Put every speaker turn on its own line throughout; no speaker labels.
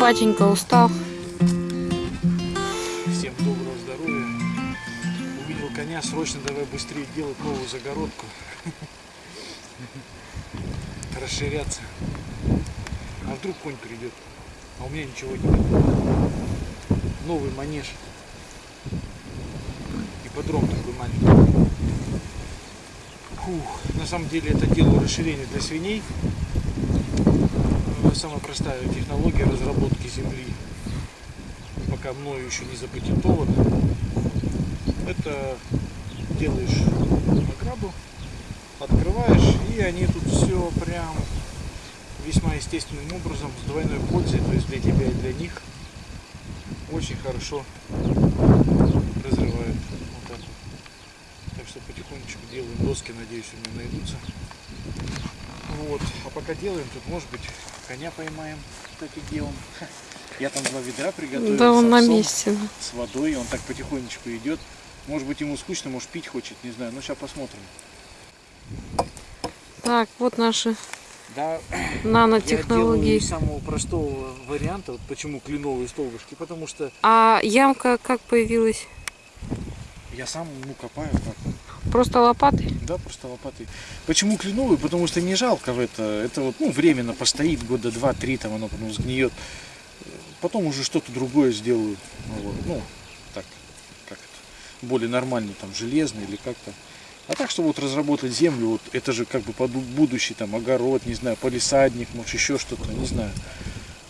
Батенька, устал?
Всем доброго здоровья. Увидел коня, срочно давай быстрее делать новую загородку. Расширяться. А вдруг конь придет? А у меня ничего нет. Новый манеж. Ипподром такой маленький. Фух, на самом деле это делаю расширение для свиней. Э, Самая простая технология разработки земли пока мною еще не запатентовано. Это делаешь награду, открываешь, и они тут все прям весьма естественным образом, с двойной пользой, то есть для тебя и для них, очень хорошо разрывают. Вот так вот. Так что потихонечку делаем доски, надеюсь, у меня найдутся. Вот. А пока делаем, тут может быть коня поймаем, кстати, делом. Я там два ведра приготовил.
Да,
с
он на месте.
С водой, он так потихонечку идет. Может быть ему скучно, может пить хочет, не знаю. Ну сейчас посмотрим.
Так, вот наши
Да, я
нанотехнологии.
из самого простого варианта. Вот почему кленовые столбышки. Потому что
А ямка как появилась?
я сам ну, копаю как.
Просто лопатой?
Да, просто лопатой. Почему кленовый? Потому что не жалко в это. Это вот, ну, временно постоит, года два-три, там оно потом сгниет. Потом уже что-то другое сделаю. Вот, ну, так, как это, более нормально, там, железный или как-то. А так, что вот разработать землю, вот это же как бы под будущий там огород, не знаю, полисадник, может еще что-то, не знаю.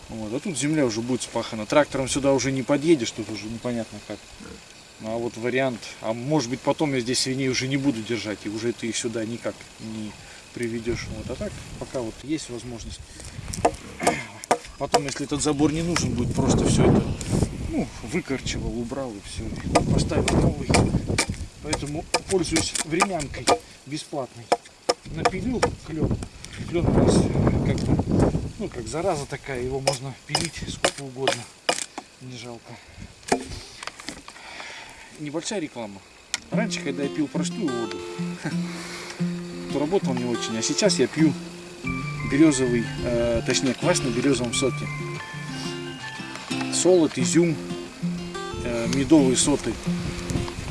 Вот. А тут земля уже будет спахана. Трактором сюда уже не подъедешь, тут уже непонятно как. Ну, А вот вариант, а может быть потом я здесь свиней уже не буду держать, и уже ты их сюда никак не приведешь. Вот. А так, пока вот есть возможность. Потом, если этот забор не нужен будет, просто все это ну, выкорчевал, убрал и все. Поставил новый. Поэтому пользуюсь времянкой бесплатной. Напилил клен. Клен у нас э, как бы, ну как зараза такая, его можно пилить сколько угодно. Не жалко. Небольшая реклама. Раньше, когда я пил простую воду, то работал не очень. А сейчас я пью березовый, э, точнее квас на березовом соке. Солод, изюм, э, медовые соты.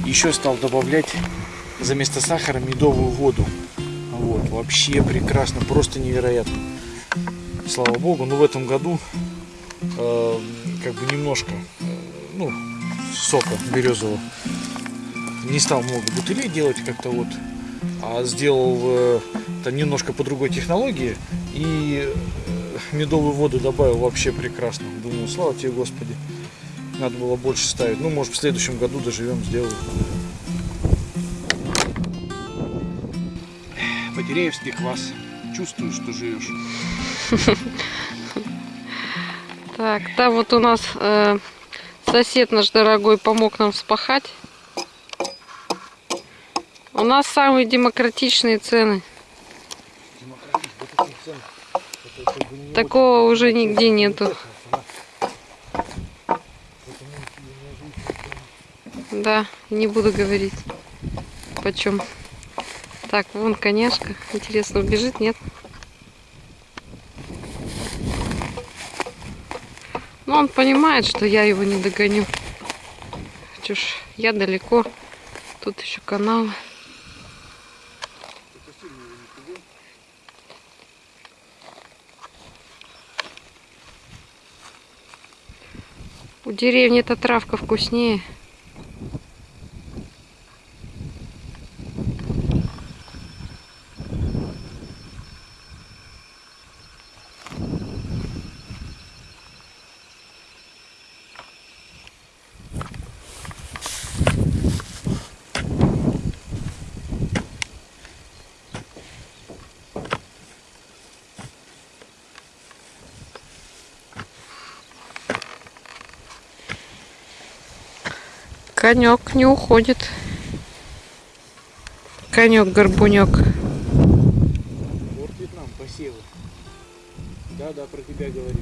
Еще стал добавлять за место сахара медовую воду. Вот, вообще прекрасно, просто невероятно. Слава богу, но в этом году э, как бы немножко, э, ну, сока березового. Не стал много бутылей делать как-то вот, а сделал э, это немножко по другой технологии и э, медовую воду добавил вообще прекрасно. Думаю, слава тебе, Господи. Надо было больше ставить. Ну, может, в следующем году доживем, сделаю. Потеряевский квас. Чувствую, что живешь.
Так, там вот у нас э, сосед наш дорогой помог нам вспахать. У нас самые демократичные цены. Такого уже нигде нету. Да, не буду говорить. Почем. Так, вон коняшка. Интересно, убежит, нет? Но он понимает, что я его не догоню. Чушь, я далеко. Тут еще каналы. У деревни эта травка вкуснее. Конек не уходит. Конек горбунек.
Вот Вьетнам, посевы. Да, да, про тебя говорю.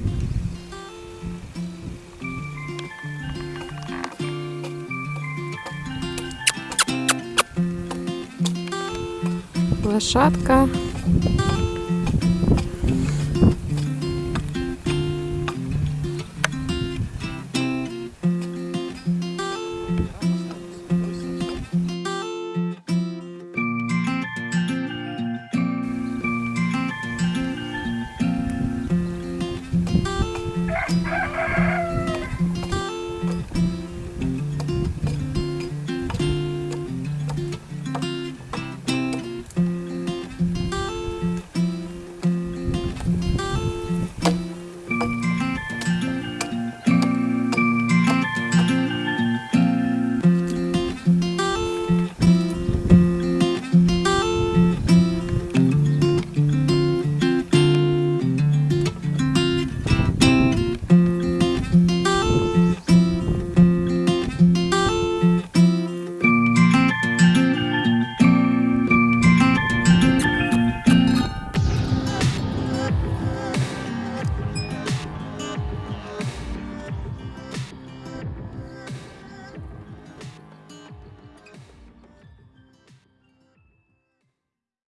Лошадка.